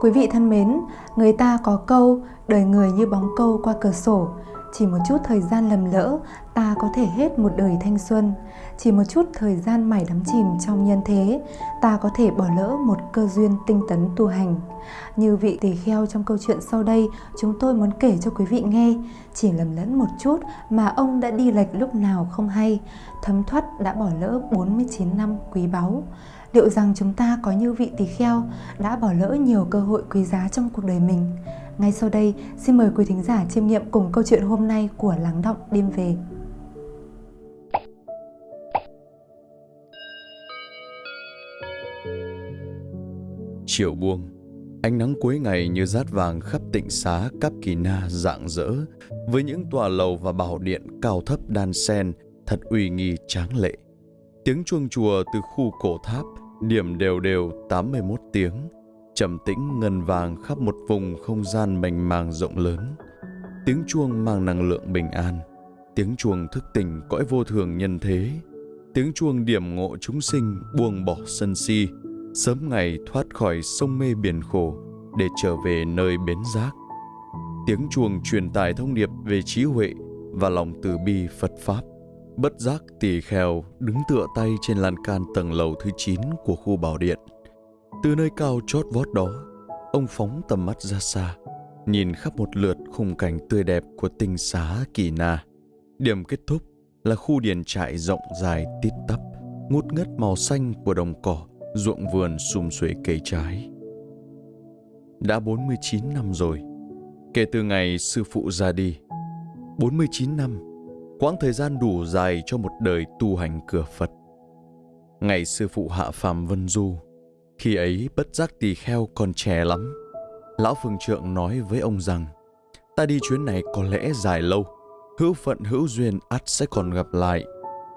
Quý vị thân mến, người ta có câu đời người như bóng câu qua cửa sổ, chỉ một chút thời gian lầm lỡ, ta có thể hết một đời thanh xuân. Chỉ một chút thời gian mải đắm chìm trong nhân thế, ta có thể bỏ lỡ một cơ duyên tinh tấn tu hành. Như vị tỳ kheo trong câu chuyện sau đây, chúng tôi muốn kể cho quý vị nghe. Chỉ lầm lẫn một chút mà ông đã đi lệch lúc nào không hay, thấm thoát đã bỏ lỡ 49 năm quý báu liệu rằng chúng ta có như vị tỳ kheo đã bỏ lỡ nhiều cơ hội quý giá trong cuộc đời mình ngay sau đây, xin mời quý thính giả chiêm nghiệm cùng câu chuyện hôm nay của Lắng Động Đêm Về. Chiều buông, ánh nắng cuối ngày như rát vàng khắp tịnh xá Cáp Kỳ Na rạng rỡ, với những tòa lầu và bảo điện cao thấp đan sen thật uy nghi tráng lệ. Tiếng chuông chùa từ khu cổ tháp điểm đều đều 81 tiếng, trầm tĩnh ngân vàng khắp một vùng không gian mênh mang rộng lớn. Tiếng chuông mang năng lượng bình an, tiếng chuông thức tỉnh cõi vô thường nhân thế, tiếng chuông điểm ngộ chúng sinh buông bỏ sân si, sớm ngày thoát khỏi sông mê biển khổ để trở về nơi bến giác. Tiếng chuông truyền tải thông điệp về trí huệ và lòng từ bi Phật Pháp. Bất giác tỳ kheo đứng tựa tay trên lan can tầng lầu thứ 9 của khu bảo điện – từ nơi cao chót vót đó, ông phóng tầm mắt ra xa, nhìn khắp một lượt khung cảnh tươi đẹp của tinh xá Kỳ Na. Điểm kết thúc là khu điền trại rộng dài tít tắp, ngút ngất màu xanh của đồng cỏ, ruộng vườn sum xuê cây trái. Đã 49 năm rồi, kể từ ngày sư phụ ra đi. 49 năm, quãng thời gian đủ dài cho một đời tu hành cửa Phật. Ngày sư phụ hạ phàm Vân Du, khi ấy bất giác tỳ kheo còn trẻ lắm. Lão phương trượng nói với ông rằng, ta đi chuyến này có lẽ dài lâu, hữu phận hữu duyên ắt sẽ còn gặp lại.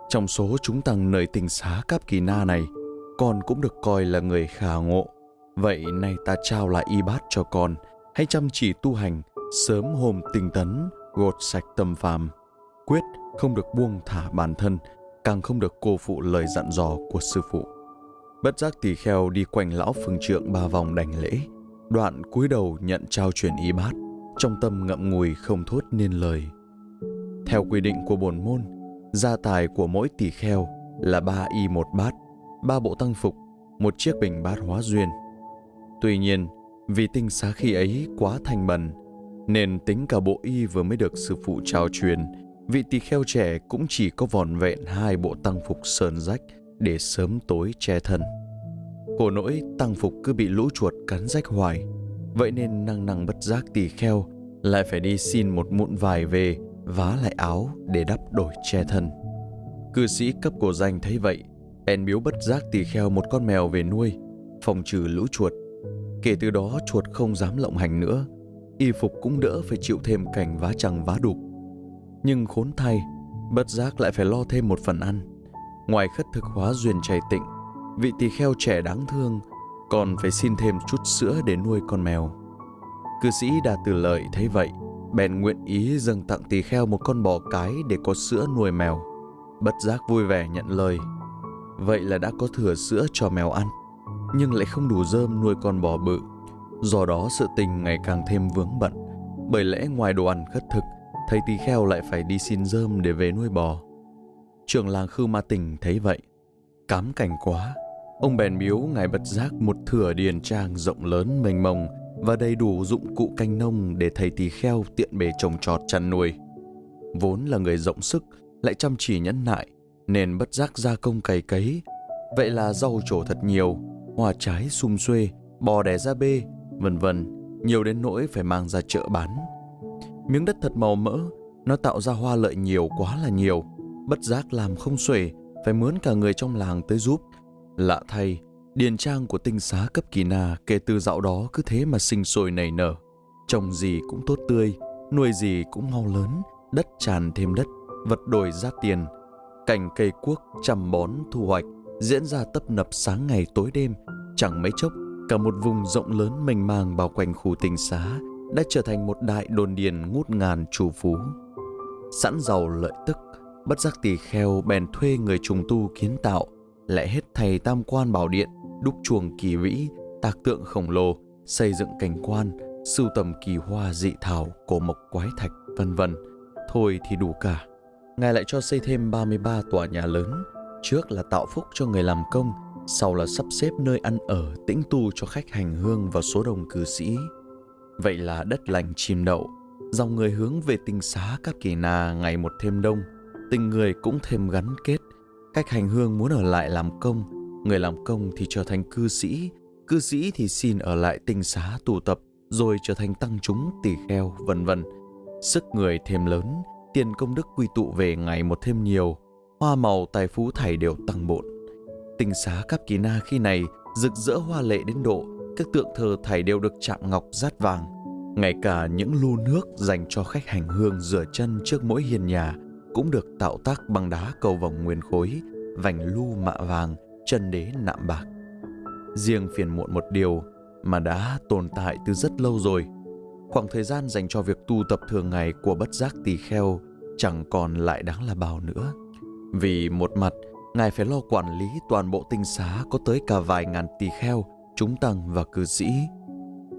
Trong số chúng tăng nơi tình xá Cáp Kỳ Na này, con cũng được coi là người khả ngộ. Vậy nay ta trao lại y bát cho con, hãy chăm chỉ tu hành, sớm hôm tinh tấn, gột sạch tâm phàm. Quyết không được buông thả bản thân, càng không được cô phụ lời dặn dò của sư phụ. Bất giác tỳ kheo đi quanh lão phương trượng ba vòng đành lễ, đoạn cúi đầu nhận trao truyền y bát, trong tâm ngậm ngùi không thốt nên lời. Theo quy định của bổn môn, gia tài của mỗi tỳ kheo là ba y một bát, ba bộ tăng phục, một chiếc bình bát hóa duyên. Tuy nhiên, vì tinh xá khi ấy quá thành bần, nên tính cả bộ y vừa mới được sư phụ trao truyền, vị tỳ kheo trẻ cũng chỉ có vòn vẹn hai bộ tăng phục sơn rách để sớm tối che thân. Khổ nỗi tăng phục cứ bị lũ chuột cắn rách hoài, vậy nên năng năng bất giác tỳ kheo lại phải đi xin một mụn vải về vá lại áo để đắp đổi che thân. Cư sĩ cấp cổ danh thấy vậy, bèn biếu bất giác tỳ kheo một con mèo về nuôi, phòng trừ lũ chuột. Kể từ đó chuột không dám lộng hành nữa, y phục cũng đỡ phải chịu thêm cảnh vá chằng vá đục. Nhưng khốn thay, bất giác lại phải lo thêm một phần ăn. Ngoài khất thực hóa duyên chảy tịnh, vị tỳ kheo trẻ đáng thương còn phải xin thêm chút sữa để nuôi con mèo. Cư sĩ Đà Từ Lợi thấy vậy, bèn nguyện ý dâng tặng tỳ kheo một con bò cái để có sữa nuôi mèo. Bất giác vui vẻ nhận lời. Vậy là đã có thừa sữa cho mèo ăn, nhưng lại không đủ rơm nuôi con bò bự. Do đó sự tình ngày càng thêm vướng bận, bởi lẽ ngoài đồ ăn khất thực, thầy tỳ kheo lại phải đi xin rơm để về nuôi bò. Trưởng làng Khư Ma Tình thấy vậy, cám cảnh quá. Ông bèn biếu ngài bật giác một thửa điền trang rộng lớn mênh mông và đầy đủ dụng cụ canh nông để thầy tỳ kheo tiện bề trồng trọt chăn nuôi. Vốn là người rộng sức, lại chăm chỉ nhẫn nại, nên bất giác gia công cày cấy. Vậy là rau trổ thật nhiều, hoa trái sum xuê, bò đẻ ra bê, vân vân, nhiều đến nỗi phải mang ra chợ bán. Miếng đất thật màu mỡ, nó tạo ra hoa lợi nhiều quá là nhiều – bất giác làm không xuể, phải mướn cả người trong làng tới giúp. Lạ thay, điền trang của tinh xá cấp kỳ na kể từ dạo đó cứ thế mà sinh sôi nảy nở. Trồng gì cũng tốt tươi, nuôi gì cũng mau lớn, đất tràn thêm đất, vật đổi ra tiền. Cảnh cây cuốc chăm bón thu hoạch diễn ra tấp nập sáng ngày tối đêm, chẳng mấy chốc cả một vùng rộng lớn mênh mang bao quanh khu tinh xá đã trở thành một đại đồn điền ngút ngàn trù phú. Sẵn giàu lợi tức, bất giác tỳ kheo bèn thuê người trùng tu kiến tạo, lại hết thầy tam quan bảo điện, đúc chuồng kỳ vĩ, tạc tượng khổng lồ, xây dựng cảnh quan, sưu tầm kỳ hoa dị thảo, cổ mộc quái thạch, vân vân. Thôi thì đủ cả. Ngài lại cho xây thêm 33 tòa nhà lớn, trước là tạo phúc cho người làm công, sau là sắp xếp nơi ăn ở tĩnh tu cho khách hành hương và số đông cư sĩ. Vậy là đất lành chim đậu, dòng người hướng về tinh xá các kỳ na ngày một thêm đông, tình người cũng thêm gắn kết. Khách hành hương muốn ở lại làm công, người làm công thì trở thành cư sĩ, cư sĩ thì xin ở lại tinh xá tụ tập rồi trở thành tăng chúng tỳ kheo vân vân. Sức người thêm lớn, tiền công đức quy tụ về ngày một thêm nhiều, hoa màu tài phú thảy đều tăng bộn. Tinh xá Cáp Kỳ Na khi này rực rỡ hoa lệ đến độ các tượng thờ thảy đều được chạm ngọc rát vàng. Ngay cả những lu nước dành cho khách hành hương rửa chân trước mỗi hiền nhà cũng được tạo tác bằng đá cầu vòng nguyên khối, vành lu mạ vàng, chân đế nạm bạc. Riêng phiền muộn một điều mà đã tồn tại từ rất lâu rồi. Khoảng thời gian dành cho việc tu tập thường ngày của bất giác tỳ kheo chẳng còn lại đáng là bao nữa. Vì một mặt, Ngài phải lo quản lý toàn bộ tinh xá có tới cả vài ngàn tỳ kheo, chúng tăng và cư sĩ.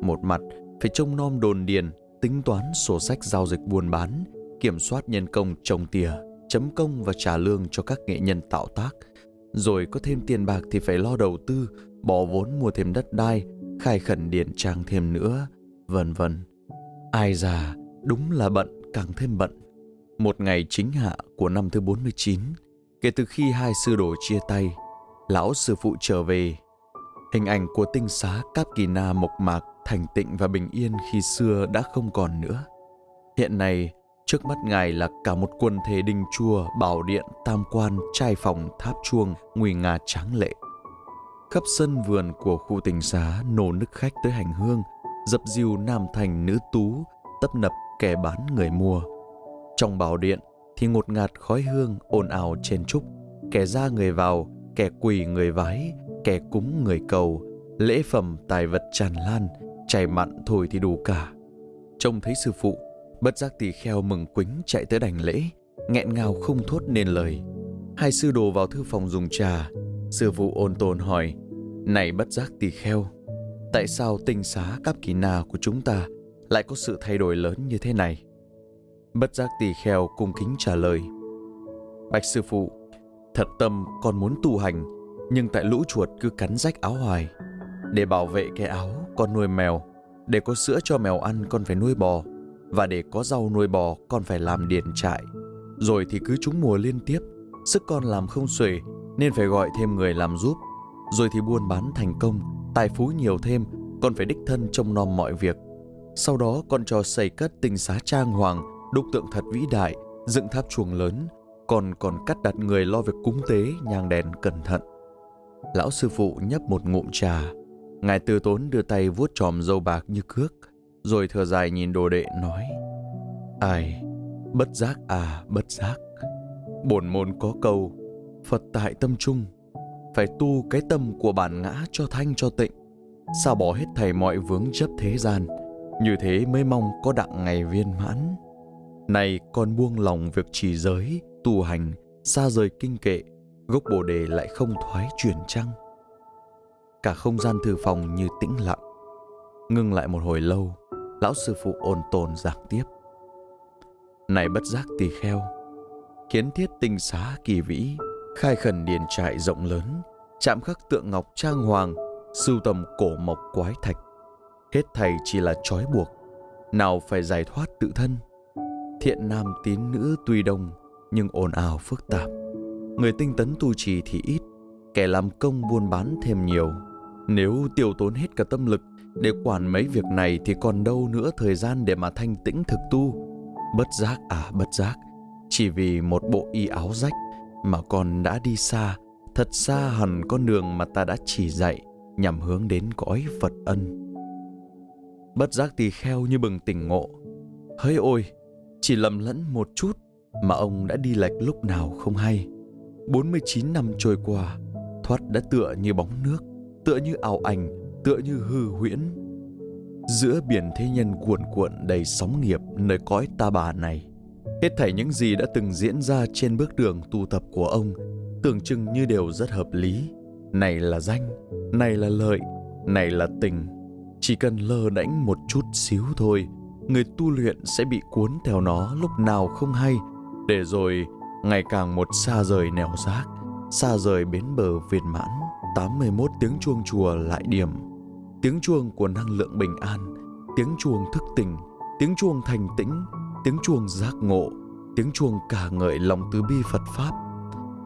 Một mặt, phải trông nom đồn điền, tính toán sổ sách giao dịch buôn bán, kiểm soát nhân công trồng tỉa, chấm công và trả lương cho các nghệ nhân tạo tác. Rồi có thêm tiền bạc thì phải lo đầu tư, bỏ vốn mua thêm đất đai, khai khẩn điện trang thêm nữa, vân vân. Ai già, đúng là bận càng thêm bận. Một ngày chính hạ của năm thứ 49, kể từ khi hai sư đồ chia tay, lão sư phụ trở về. Hình ảnh của tinh xá Cáp Kỳ Na mộc mạc, thành tịnh và bình yên khi xưa đã không còn nữa. Hiện nay, trước mắt ngài là cả một quần thể đình chùa, bảo điện, tam quan, trai phòng, tháp chuông, nguy nga tráng lệ. Khắp sân vườn của khu tỉnh xá nổ nức khách tới hành hương, dập dìu nam thành nữ tú, tấp nập kẻ bán người mua. Trong bảo điện thì ngột ngạt khói hương ồn ào trên trúc, kẻ ra người vào, kẻ quỳ người vái, kẻ cúng người cầu, lễ phẩm tài vật tràn lan, chảy mặn thôi thì đủ cả. Trông thấy sư phụ, bất giác tỳ kheo mừng quính chạy tới đành lễ, nghẹn ngào không thốt nên lời. Hai sư đồ vào thư phòng dùng trà, sư phụ ôn tồn hỏi, này bất giác tỳ kheo, tại sao tinh xá cáp kỳ na của chúng ta lại có sự thay đổi lớn như thế này? Bất giác tỳ kheo cung kính trả lời. Bạch sư phụ, thật tâm con muốn tu hành, nhưng tại lũ chuột cứ cắn rách áo hoài. Để bảo vệ cái áo, con nuôi mèo. Để có sữa cho mèo ăn, con phải nuôi bò. Và để có rau nuôi bò, con phải làm điền trại. Rồi thì cứ trúng mùa liên tiếp, sức con làm không xuể, nên phải gọi thêm người làm giúp. Rồi thì buôn bán thành công, tài phú nhiều thêm, con phải đích thân trông nom mọi việc. Sau đó con cho xây cất tinh xá trang hoàng, đúc tượng thật vĩ đại, dựng tháp chuồng lớn, còn còn cắt đặt người lo việc cúng tế, nhang đèn cẩn thận. Lão sư phụ nhấp một ngụm trà, ngài từ tốn đưa tay vuốt tròm dâu bạc như cước, rồi thở dài nhìn đồ đệ nói: "Ai, bất giác à, bất giác. Bổn môn có câu, Phật tại tâm trung, phải tu cái tâm của bản ngã cho thanh cho tịnh, sao bỏ hết thầy mọi vướng chấp thế gian." Như thế mới mong có đặng ngày viên mãn. Này con buông lòng việc trì giới, tu hành, xa rời kinh kệ, gốc bồ đề lại không thoái chuyển trăng. Cả không gian thư phòng như tĩnh lặng. Ngưng lại một hồi lâu, lão sư phụ ôn tồn giảng tiếp. Này bất giác tỳ kheo, kiến thiết tinh xá kỳ vĩ, khai khẩn điền trại rộng lớn, chạm khắc tượng ngọc trang hoàng, sưu tầm cổ mộc quái thạch. Hết thầy chỉ là trói buộc, nào phải giải thoát tự thân, Thiện nam tín nữ tuy đông nhưng ồn ào phức tạp. Người tinh tấn tu trì thì ít, kẻ làm công buôn bán thêm nhiều. Nếu tiêu tốn hết cả tâm lực để quản mấy việc này thì còn đâu nữa thời gian để mà thanh tĩnh thực tu. Bất giác à bất giác, chỉ vì một bộ y áo rách mà con đã đi xa, thật xa hẳn con đường mà ta đã chỉ dạy nhằm hướng đến cõi Phật ân. Bất giác tỳ kheo như bừng tỉnh ngộ. Hỡi ôi, chỉ lầm lẫn một chút mà ông đã đi lệch lúc nào không hay. 49 năm trôi qua, thoát đã tựa như bóng nước, tựa như ảo ảnh, tựa như hư huyễn. Giữa biển thế nhân cuồn cuộn đầy sóng nghiệp nơi cõi ta bà này, hết thảy những gì đã từng diễn ra trên bước đường tu tập của ông tưởng chừng như đều rất hợp lý. Này là danh, này là lợi, này là tình. Chỉ cần lơ đánh một chút xíu thôi, người tu luyện sẽ bị cuốn theo nó lúc nào không hay, để rồi ngày càng một xa rời nẻo rác, xa rời bến bờ viên mãn. 81 tiếng chuông chùa lại điểm. Tiếng chuông của năng lượng bình an, tiếng chuông thức tỉnh, tiếng chuông thành tĩnh, tiếng chuông giác ngộ, tiếng chuông cả ngợi lòng từ bi Phật Pháp.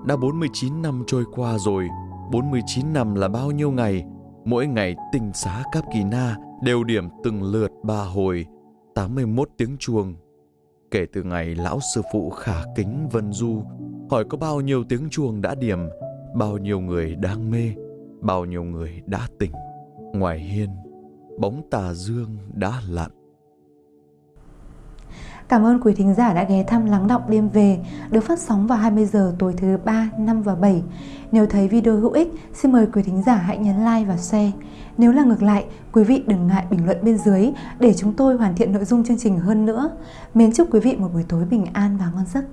Đã 49 năm trôi qua rồi, 49 năm là bao nhiêu ngày, mỗi ngày tinh xá Cáp Kỳ Na đều điểm từng lượt ba hồi, 81 tiếng chuông. Kể từ ngày lão sư phụ khả kính Vân Du hỏi có bao nhiêu tiếng chuông đã điểm, bao nhiêu người đang mê, bao nhiêu người đã tỉnh. Ngoài hiên, bóng tà dương đã lặn. Cảm ơn quý thính giả đã ghé thăm Lắng Đọng Đêm Về, được phát sóng vào 20 giờ tối thứ 3, 5 và 7. Nếu thấy video hữu ích, xin mời quý thính giả hãy nhấn like và share. Nếu là ngược lại, quý vị đừng ngại bình luận bên dưới để chúng tôi hoàn thiện nội dung chương trình hơn nữa. Mến chúc quý vị một buổi tối bình an và ngon giấc.